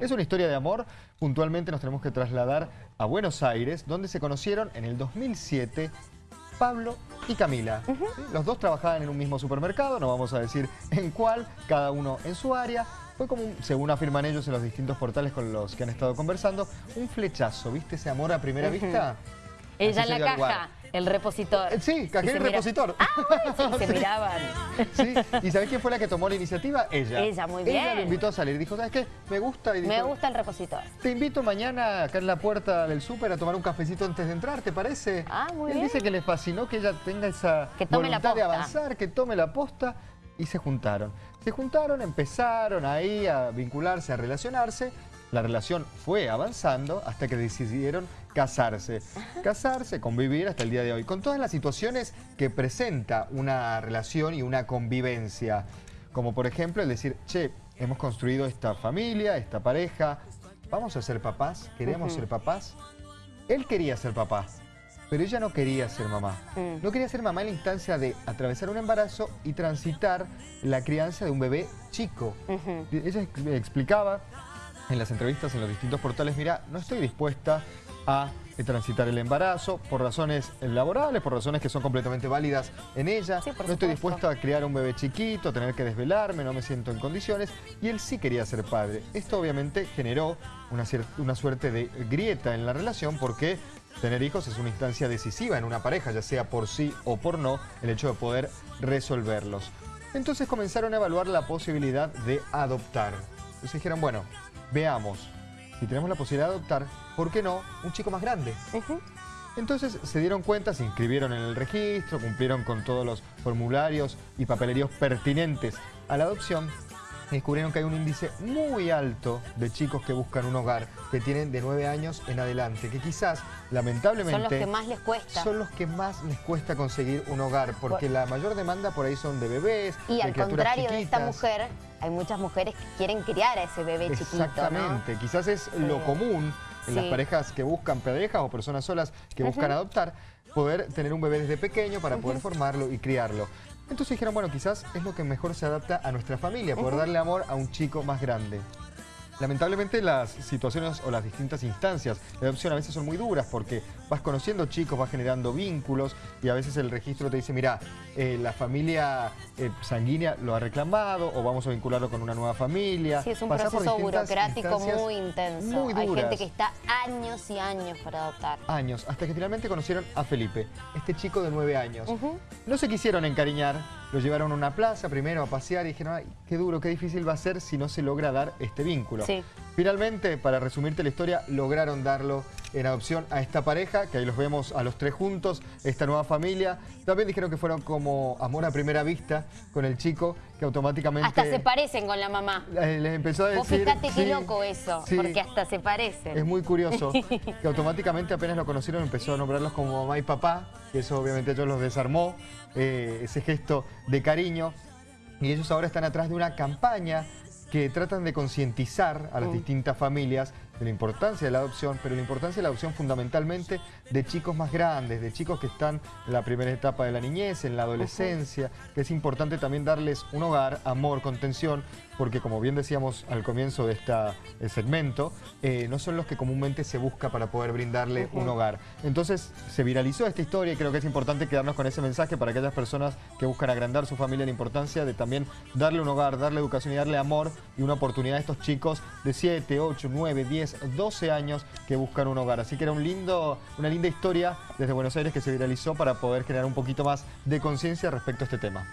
Es una historia de amor, puntualmente nos tenemos que trasladar a Buenos Aires, donde se conocieron en el 2007 Pablo y Camila. Los dos trabajaban en un mismo supermercado, no vamos a decir en cuál, cada uno en su área. Fue como, según afirman ellos en los distintos portales con los que han estado conversando, un flechazo, ¿viste ese amor a primera vista? Ella en la caja, el repositor. Sí, cajero y, repositor. Ah, se miraban. Sí, ¿y sabés quién fue la que tomó la iniciativa? Ella. Ella, muy bien. Ella lo invitó a salir. Dijo, ¿sabes qué? Me gusta. Y Me gusta el repositor. Te invito mañana acá en la puerta del súper a tomar un cafecito antes de entrar, ¿te parece? Ah, muy Él bien. dice que le fascinó que ella tenga esa que tome voluntad de avanzar, que tome la posta y se juntaron. Se juntaron, empezaron ahí a vincularse, a relacionarse la relación fue avanzando hasta que decidieron casarse. Casarse, convivir hasta el día de hoy. Con todas las situaciones que presenta una relación y una convivencia. Como por ejemplo el decir, che, hemos construido esta familia, esta pareja, vamos a ser papás, queremos ser papás. Él quería ser papá, pero ella no quería ser mamá. Mm. No quería ser mamá en la instancia de atravesar un embarazo y transitar la crianza de un bebé chico. Ella explicaba en las entrevistas en los distintos portales, mira, no estoy dispuesta a transitar el embarazo por razones laborales, por razones que son completamente válidas en ella. no estoy dispuesta a criar un bebé chiquito, tener que desvelarme, no me siento en condiciones. Y él sí quería ser padre. Esto obviamente generó una, una suerte de grieta en la relación porque tener hijos es una instancia decisiva en una pareja, ya sea por sí o por no, el hecho de poder resolverlos. Entonces comenzaron a evaluar la posibilidad de adoptar. Entonces dijeron, bueno, veamos, si tenemos la posibilidad de adoptar, ¿por qué no un chico más grande? Entonces se dieron cuenta, se inscribieron en el registro, cumplieron con todos los formularios y papeleríos pertinentes a la adopción descubrieron que hay un índice muy alto de chicos que buscan un hogar, que tienen de 9 años en adelante, que quizás, lamentablemente... Son los que más les cuesta. Son los que más les cuesta conseguir un hogar, porque la mayor demanda por ahí son de bebés, Y al contrario de esta mujer, hay muchas mujeres que quieren criar a ese bebé chiquito, Exactamente, quizás es lo común en las parejas que buscan parejas o personas solas que buscan adoptar, poder tener un bebé desde pequeño para poder formarlo y criarlo. Entonces dijeron, bueno, quizás es lo que mejor se adapta a nuestra familia, poder darle amor a un chico más grande. Lamentablemente las situaciones o las distintas instancias de adopción a veces son muy duras porque vas conociendo chicos, vas generando vínculos y a veces el registro te dice, mira, eh, la familia eh, sanguínea lo ha reclamado o vamos a vincularlo con una nueva familia. Sí, es un proceso burocrático muy intenso. Hay gente que está años y años para adoptar. Años, hasta que finalmente conocieron a Felipe, este chico de nueve años. No se quisieron encariñar, lo llevaron a una plaza primero a pasear y dijeron, ay, qué duro, qué difícil va a ser si no se logra dar este vínculo. Finalmente, para resumirte la historia, lograron darlo en adopción a esta pareja, que ahí los vemos a los tres juntos, esta nueva familia. También dijeron que fueron como amor a primera vista con el chico, que automáticamente... Hasta se parecen con la mamá. Les empezó a decir... Vos fíjate qué loco eso, porque hasta se parecen. Es muy curioso, que automáticamente apenas lo conocieron empezó a nombrarlos como mamá y papá, que eso obviamente ellos los desarmó, eh, ese gesto de cariño. Y ellos ahora están atrás de una campaña que tratan de concientizar a las mm. distintas familias de la importancia de la adopción, pero la importancia de la adopción fundamentalmente de chicos más grandes, de chicos que están en la primera etapa de la niñez, en la adolescencia, que es importante también darles un hogar, amor, contención, porque como bien decíamos al comienzo de este segmento, eh, no son los que comúnmente se busca para poder brindarle un hogar. Entonces se viralizó esta historia y creo que es importante quedarnos con ese mensaje para aquellas personas que buscan agrandar su familia, la importancia de también darle un hogar, darle educación y darle amor y una oportunidad a estos chicos de 7, 8, 9, 10, 12 años que buscan un hogar. Así que era un lindo, una linda historia desde Buenos Aires que se viralizó para poder generar un poquito más de conciencia respecto a este tema.